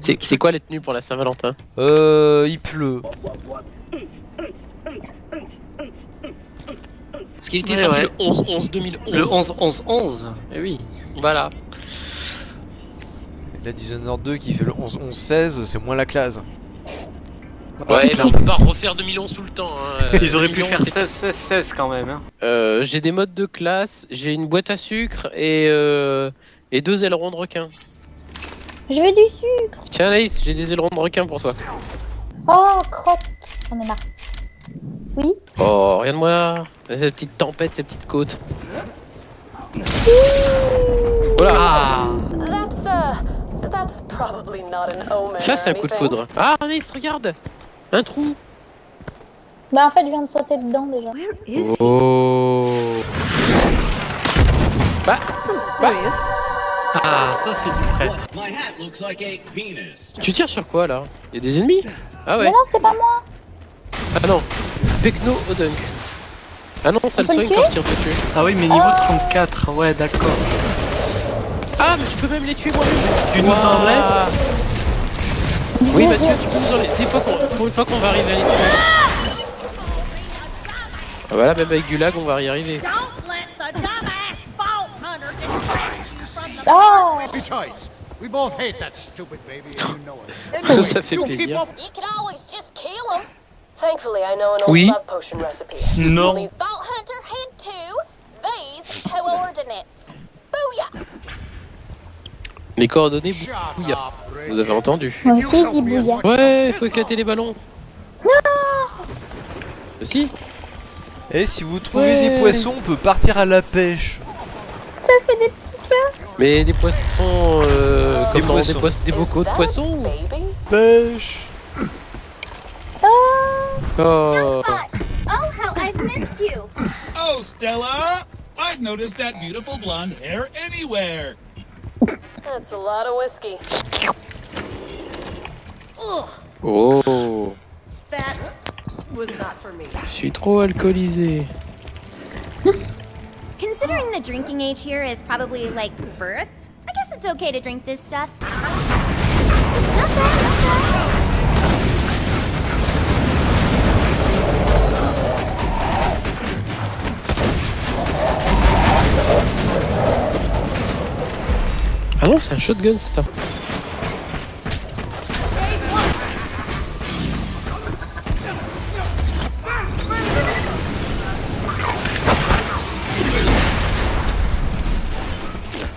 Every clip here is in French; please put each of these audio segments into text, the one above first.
C'est quoi les tenues pour la Saint-Valentin? Euh, il pleut. Parce qu'il était Ouais, sorti ouais. le 11-11 2011. Le 11-11-11 Eh oui. Voilà. La Dishonored 2 qui fait le 11-11-16, c'est moins la classe. Ouais, mais on peut pas refaire 2011 tout le temps. Hein. Ils auraient pu 2011, faire c'est- 16-16 quand même. Hein. Euh, j'ai des modes de classe, j'ai une boîte à sucre et, euh, et deux ailerons de requin. Je veux du sucre. Tiens Anaïs, j'ai des ailerons de requin pour toi. Oh, crotte. J'en ai marre. Oui. Oh, regarde-moi, ces petites tempêtes, ces petites côtes. Voilà, uh, ça c'est un coup de foudre. Ah Anaïs, regarde Un trou Bah en fait, je viens de sauter dedans déjà. Where is he? Oh Bah, is. Ah, ça c'est du prêt. My hat looks like a penis. tu tires sur quoi là? Y'a des ennemis? Ah ouais Mais non, c'était pas moi. Ah non Pecno au dunk. Ah non, ça le soigne quand tire dessus. Ah oui, mais niveau Oh. 34, ouais, d'accord. Ah, mais je peux même les tuer moi-même Tu nous enlèves? Oui, Mathieu, tu peux nous enlever. Des fois qu'on- pour une fois qu'on va arriver à les tuer. Ah, voilà, même avec du lag, on va y arriver. Oh Besides, we both hate that stupid baby and you know it. Ça, ça fait you keep plaisir. up You can always just kill him. Thankfully, I know an old Oui. love potion recipe. Non. The Vault Hunter had two. These coordinates. Booyah! Les coordonnées, Shut bouilla. up, Rick. Vous avez entendu Moi aussi, je dis Ouais, faut éclater les ballons. Non Aussi Et si vous trouvez Ouais. des poissons, on peut partir à la pêche. Ça fait des. Mais des poissons, euh, Des comme dans poissons. des, poissons, des Is bocaux de poissons? Pêche Oh Oh, how I've missed you. Oh, Stella! I've noticed that beautiful blonde hair anywhere. That's a lot of whiskey. Oh That was not for me. Je suis trop alcoolisé. Considering the drinking age here is probably like birth, I guess it's okay to drink this stuff. Ah non, c'est un shotgun ça.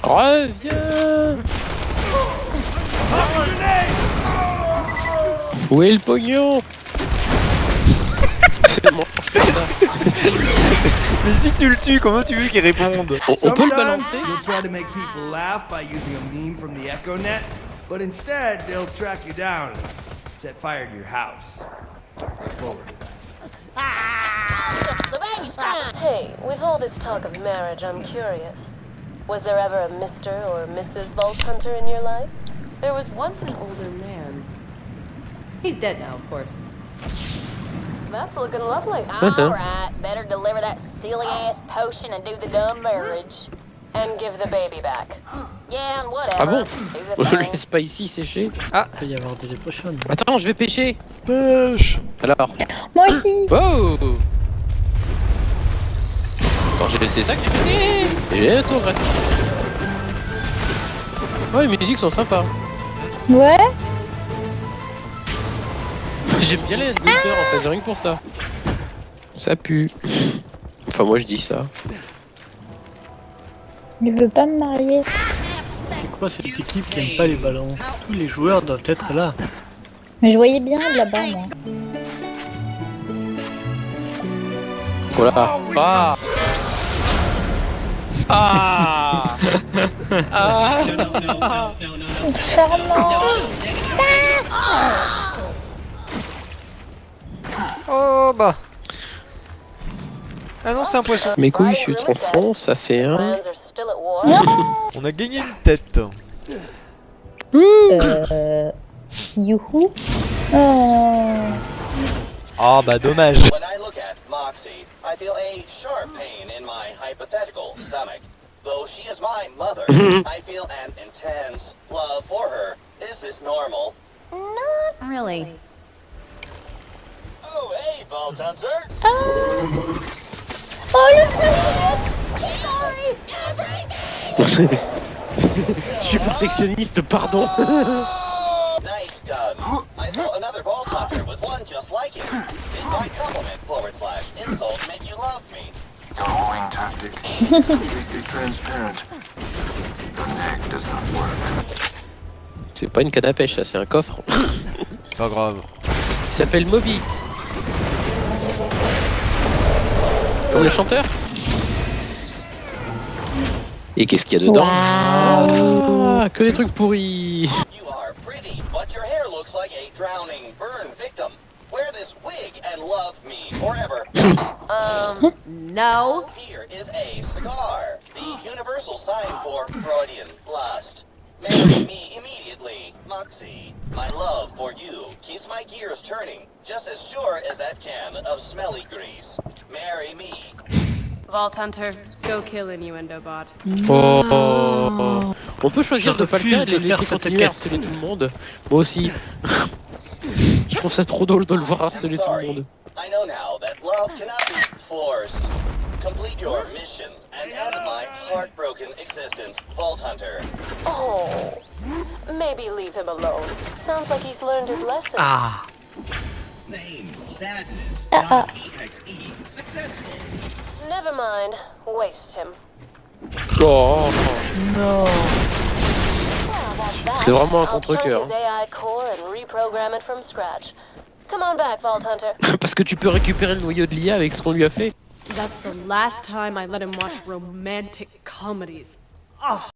Reviens Où est le pognon. Mais si tu le tues, comment tu veux qu'il réponde on, on peut le balancer you'll try to make people laugh by using a meme from the EchoNet, but instead they'll track you down and set fire to your house. Forward crying. Hey, with all this talk of marriage, I'm curious. Was there ever a Mr. or Mrs. Vault Hunter in your life? There was once an older man. He's dead now, of course. That's looking lovely. Alright, better deliver that silly ass potion and do the dumb marriage. And give the baby back. Yeah, and whatever. Ah bon Do On the le thing. laisse pas ici sécher. Il peut y avoir des potions. Attends, je vais pêcher Pêche Alors Moi aussi. Oh Quand j'ai laissé ça que j'ai fait Et un tour gratuit. Oh les musiques sont sympas. Ouais. J'aime bien les headhunters en fait, rien que pour ça. Ça pue. Enfin moi je dis ça. Je veux pas me marier. C'est quoi cette équipe qui aime pas les ballons Tous les joueurs doivent être là. Mais je voyais bien de là-bas, moi. Voilà. Ah Ah Ah No, no, no, no, no, no, no. Charmant. Oh bah Ah non, c'est un poisson. Mes couilles, je suis trop fond, ça fait un. On a gagné une tête. Euh... Youhou. Oh. Ah bah dommage. When I at Moxie, I feel a sharp pain in my hypothetical stomach. Though she is my mother, mm-hmm. I feel an intense love for her. Is this normal? Not really. Oh, hey, Vault Hunter. Oh, uh, oh le Sorry, everything! Je suis protectionniste, pardon. Nice gun. I saw another With one just like it. Did my compliment forward slash insult make you love me? Your homing tactic is completely transparent. Your neck does not work. C'est pas une canne à pêche, ça, c'est un coffre. Pas grave. Il s'appelle Moby. Comme le chanteur. Et qu'est-ce qu'il y a dedans? Ah, Que des trucs pourris. Drowning burn victim. Wear this wig and love me forever. Um, no. Here is a cigar, the universal sign for Freudian lust. Marry me immediately, Moxie. My love for you keeps my gears turning, just as sure as that can of smelly grease. Marry me. Vault Hunter, go kill Innuendo Bot. Oh. On peut choisir Je de pas le faire et de refuse les de laisser continuer à harceler tout le monde. Moi aussi. Je trouve ça trop drôle de le voir I'm harceler tout le sorry. monde. I know now that love cannot be forced. Complete your mission and end my heartbroken existence, Vault Hunter. Oh, maybe leave him alone. Sounds like he's learned his lesson. Ah. Name sadness. Uh, uh. .exe. Successful. Never mind. Waste him. Oh. Non. C'est vraiment un contre-cœur. Hunter. Parce que tu peux récupérer le noyau de l'IA avec ce qu'on lui a fait. That's the last time I let him watch romantic comedies. Oh.